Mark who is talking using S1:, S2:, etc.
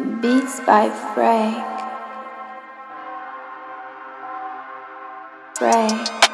S1: Beats by Frank. Frank.